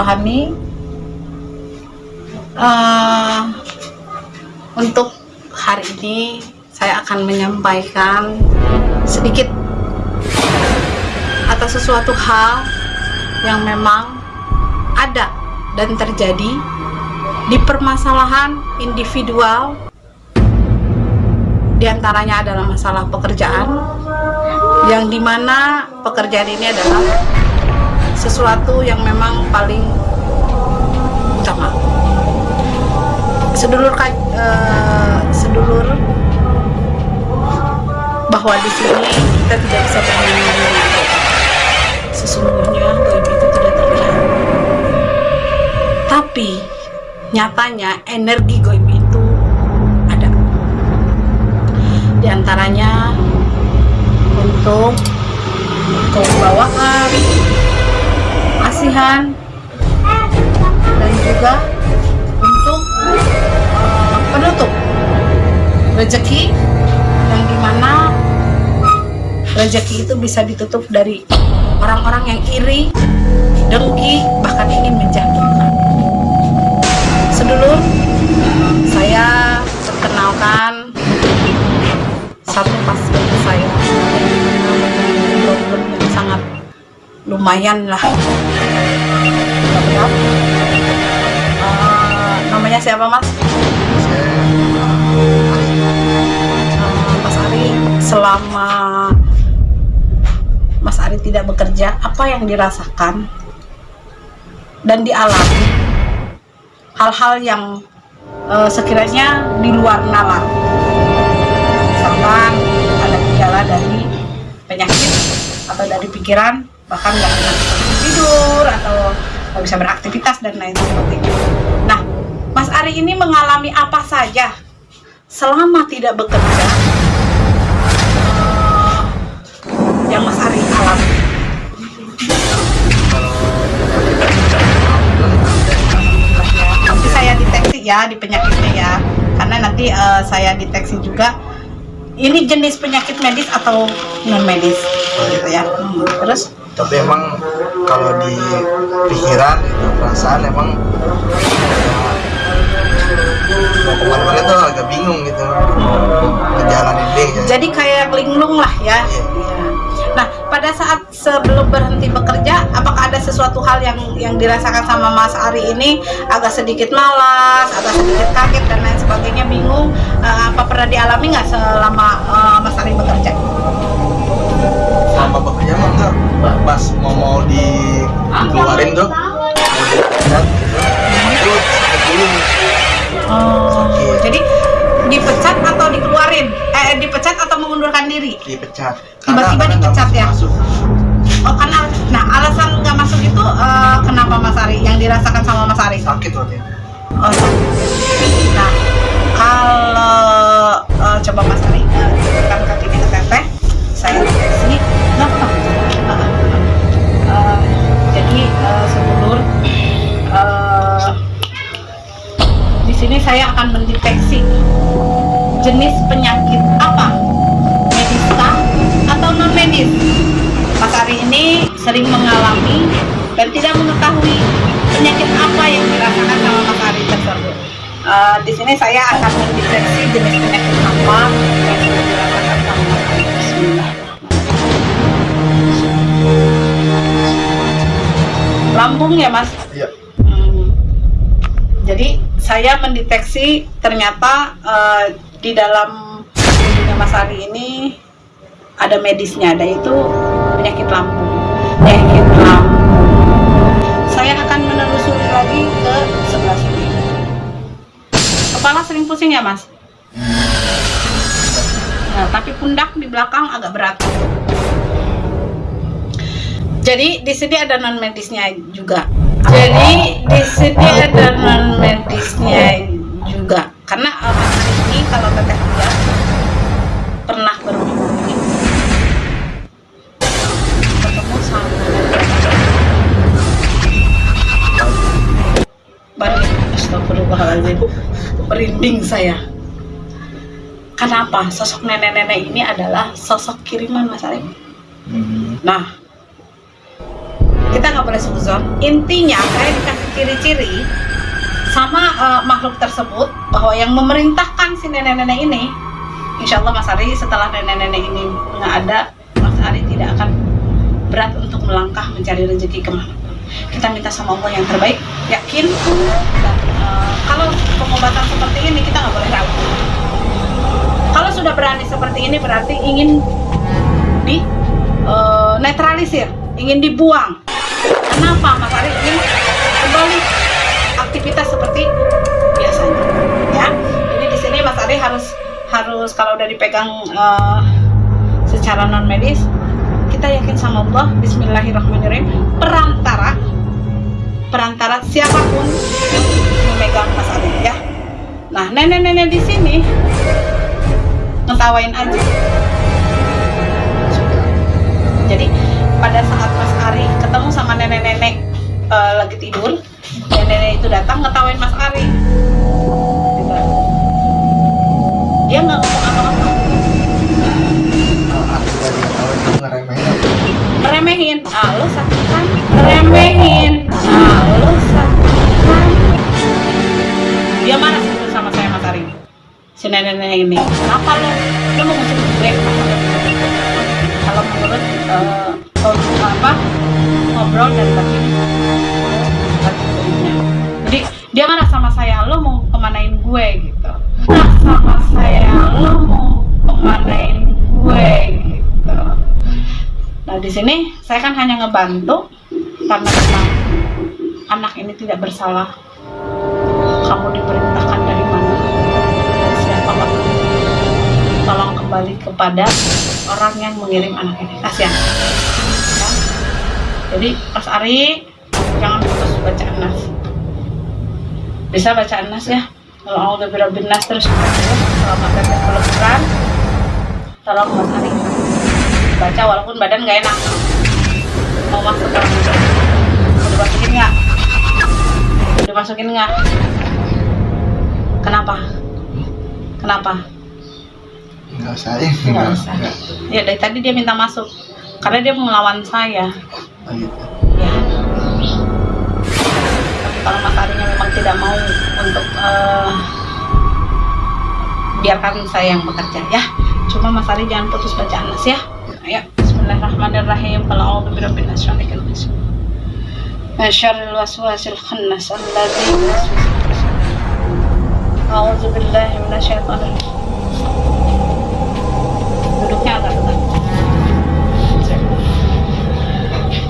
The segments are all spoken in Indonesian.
rohani uh, untuk hari ini saya akan menyampaikan sedikit atas sesuatu hal yang memang ada dan terjadi di permasalahan individual. Di antaranya adalah masalah pekerjaan yang di mana pekerjaan ini adalah sesuatu yang memang paling utama. Sedulur uh, sedulur bahwa di sini kita tidak bisa bermain sesungguhnya gaib itu tidak terlihat. Tapi nyatanya energi gaib itu ada. Di antaranya untuk kewibawaan asihan dan juga untuk uh, penutup rezeki yang di mana rezeki itu bisa ditutup dari orang-orang yang iri, dengki, bahkan ingin menjatuhkan. Sedulur, saya perkenalkan satu pasien saya lumayan lah. Uh, namanya siapa mas? Uh, mas Ari selama Mas Ari tidak bekerja, apa yang dirasakan dan dialami hal-hal yang uh, sekiranya di luar nalar. Misalkan ada gejala dari penyakit atau dari pikiran, bahkan nggak bisa tidur atau nggak bisa beraktivitas dan lain sebagainya. Nah, Mas Ari ini mengalami apa saja selama tidak bekerja yang Mas Ari alami? Nanti saya deteksi ya di penyakitnya ya, karena nanti uh, saya deteksi juga ini jenis penyakit medis atau non medis, gitu ya. Hmm. Terus? Tapi emang kalau di pikiran, perasaan emang mau ke mana-mana tuh agak bingung gitu. Ngejalanin deh ya. jadi kayak linglung lah ya. Iya. nah pada saat sebelum berhenti bekerja apakah ada sesuatu hal yang yang dirasakan sama Mas Ari ini? Agak sedikit malas agak sedikit kaget dan lain sebagainya bingung. Uh, apa pernah dialami nggak selama uh, Mas Ari bekerja? Selama bekerja enggak pas mau mau dikeluarin tuh mau dipecat itu Oh, jadi dipecat atau dikeluarin? Eh, dipecat atau mengundurkan diri? Dipecat. Tiba-tiba dipecat ya? Masuk. Oh, karena, nah alasan nggak masuk itu uh, kenapa Mas Ari? Yang dirasakan sama Mas Ari? Sakit waktu Oh, sakit. Nah, kalau uh, coba Mas Ari uh, kaki di teteh, saya sini saya akan mendeteksi jenis penyakit apa mediskah atau non medis Mas Ari ini sering mengalami dan tidak mengetahui penyakit apa yang dirasakan sama Mas Ari tersebut uh, di sini saya akan mendeteksi jenis penyakit apa yang dirasakan sama Mas Ari Bismillah lambung ya mas? Iya. Hmm. Jadi saya mendeteksi ternyata uh, di dalam tubuhnya Mas Ari ini ada medisnya, ada itu penyakit lambung. Penyakit lambung. Saya akan menelusuri lagi ke sebelah sini. Kepala sering pusing ya, Mas? Nah, tapi pundak di belakang agak berat. Jadi di sini ada non medisnya juga. Jadi di sini ada non medisnya juga. Karena uh, ini kalau teteh lihat pernah berhubungan ketemu sama Balik, astagfirullahaladzim. Merinding saya. Kenapa? Sosok nenek-nenek ini adalah sosok kiriman Mas Arif Nah, boleh suzon intinya saya dikasih ciri-ciri sama eh, makhluk tersebut bahwa yang memerintahkan si nenek-nenek ini insya Allah Mas Ari setelah nenek-nenek ini nggak ada Mas Ari tidak akan berat untuk melangkah mencari rezeki ke mana kita minta sama Allah yang terbaik yakin dan eh, kalau pengobatan seperti ini kita nggak boleh ragu. Kalau sudah berani seperti ini berarti ingin di eh, netralisir ingin dibuang kenapa Mas Ari ingin kembali aktivitas seperti biasanya ya. Ini di sini Mas Ari harus harus kalau udah dipegang eh, secara non medis kita yakin sama Allah Bismillahirrahmanirrahim. Perantara perantara siapa pun yang memegang Mas Ari ya. Nah nenek-nenek di sini ngetawain aja eh, lagi tidur. Nenek itu datang ngetawain Mas Ari. Gitu. dia nggak ngomong apa-apa. Kalau aku dari tahu itu ngeremehin apa? remehin. Ah lo sakit kan? Remehin. Ah lo sakit kan? Dia marah sih sama saya Mas Ari. Si nenek-nenek ini. Kenapa lo lo mau ngusir gue? Kalau menurut kalau apa ngobrol dan batin kemanain gue gitu marah sama saya lo mau kemanain gue gitu Nah di sini saya kan hanya ngebantu karena memang anak ini tidak bersalah. Kamu diperintahkan dari mana? Siapa Pak? Tolong kembali kepada orang yang mengirim anak ini. Kasihan. Ya. Jadi Mas Ari jangan putus baca Nas. Bisa baca Nas ya? Kalau birabbin nas terus. Selamat datang ke Quran. Tolong Mas Ari baca walaupun badan nggak enak. Mau masuk ke mau dimasukin nggak? Mau dimasukin nggak? Kenapa? Kenapa? Enggak usah ya. nggak usah. ya dari tadi dia minta masuk. Karena dia melawan saya. Oh, gitu. Tidak mau untuk eh, biarkan saya yang bekerja ya. Cuma Mas Ari jangan putus bacaan Nas ya. Ayo Bismillahirrahmanirrahim. Kalau tegak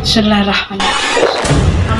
Bismillahirrahmanirrahim?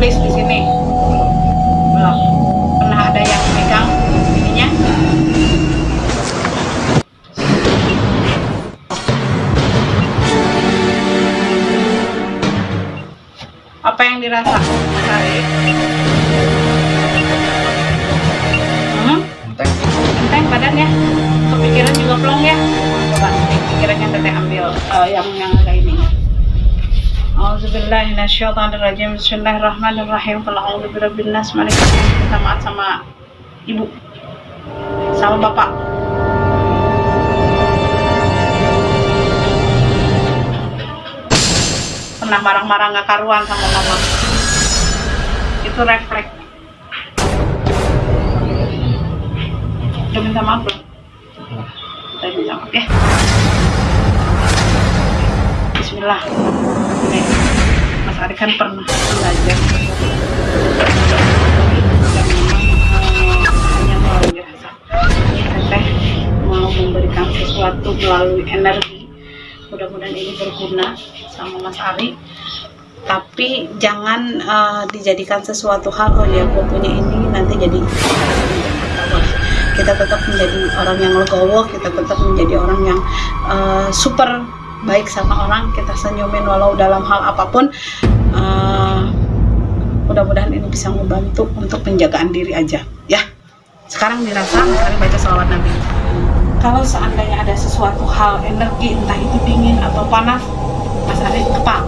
ditulis di sini belum pernah ada yang megang ininya apa yang dirasa Mas Ari? Hmm? Enteng. enteng badan ya kepikiran juga plong ya coba pikirannya teteh ambil eh, yang yang agak ini Auzubillahiminasyaitonirrajim Bismillahirrahmanirrahim. Kalau a'udzu birabbin nas. Malikin nas. Minta maaf sama ibu. Sama bapak. Pernah marah-marah nggak karuan sama mama? Itu refleks. Udah minta maaf belum? udah minta maaf ya. Bismillah Mas Ari kan pernah belajar. Memang eh, hanya teteh mau memberikan sesuatu melalui energi mudah-mudahan ini berguna sama Mas Ari. Tapi jangan eh, dijadikan sesuatu hal oh ya gue punya ini nanti jadi kita tetap menjadi orang yang legowo kita tetap menjadi orang yang eh, super baik sama orang kita senyumin walau dalam hal apa pun Eh, mudah-mudahan ini bisa membantu untuk penjagaan diri aja ya. Sekarang dirasa Mas Ari baca salawat Nabi. Kalau seandainya ada sesuatu hal energi entah itu dingin atau panas Mas Ari kepal.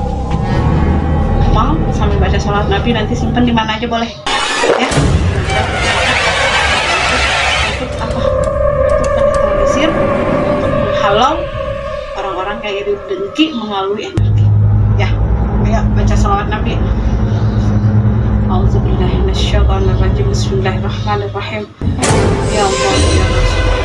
Mau sambil baca salawat Nabi nanti simpen di mana aja boleh ya. Untuk apa? Untuk itu dengki melalui energi ya ayo baca salawat Nabi. Auzubillahiminasyaitonirrajim Bismillahirrahmanirrahim. Ya Allah. ya Rasul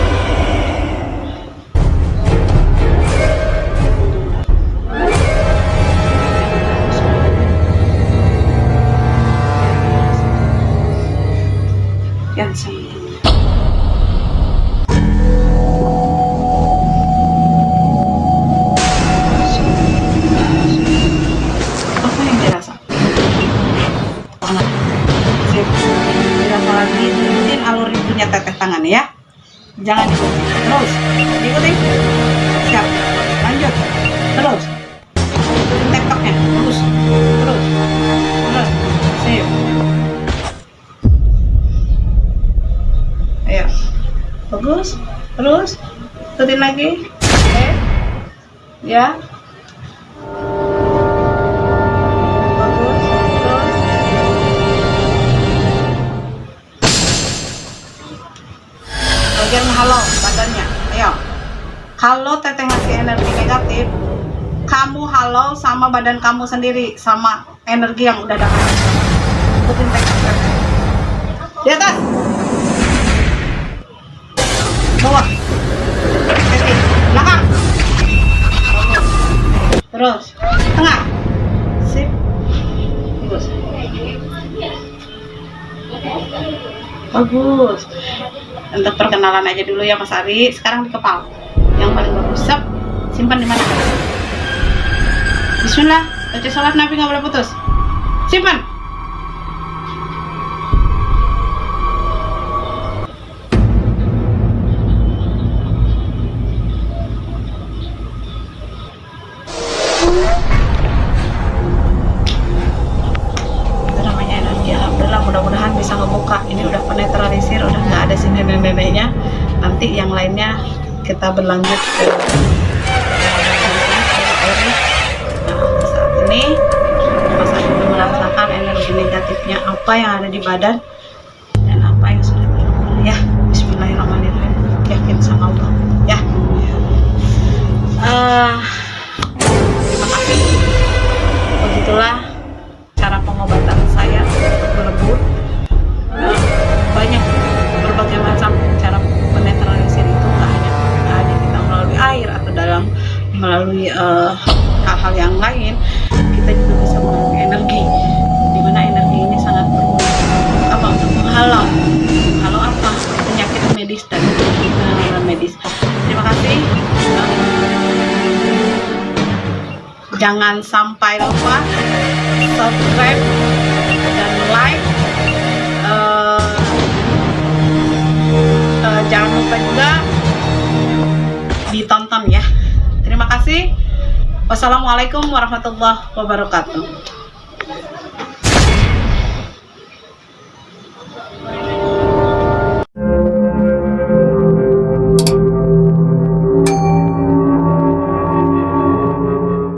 Jangan diikuti. Terus, diikuti. Siap. Lanjut. Terus. Ikutin tektoknya. Terus. Terus. Terus. Sip. Ayo. Bagus. Terus. Ikutin lagi. Oke. Ya. Halo badannya. Ayo. Kalau teteh ngasih energi negatif. Kamu halo sama badan kamu sendiri sama energi yang udah dapat ikutin teteh di atas. Bawah. Belakang. Terus. Tengah. Sip. Bagus. Bagus untuk perkenalan aja dulu ya Mas Ari. Sekarang di kepala. Yang paling bagus. Sep, simpan di mana Bismillah baca sholat Nabi nggak boleh putus. Simpan lainnya kita berlanjut ke saat ini. Adi belum merasakan energi negatifnya apa yang ada di badan dan apa yang sudah keluar ya Bismillahirrahmanirrahim. Yakin sama Allah. Ya. Eh, terima kasih. Begitulah jangan sampai lupa subscribe dan like. Eh, eh, jangan lupa juga ditonton ya. Terima kasih. Wassalamualaikum warahmatullahi wabarakatuh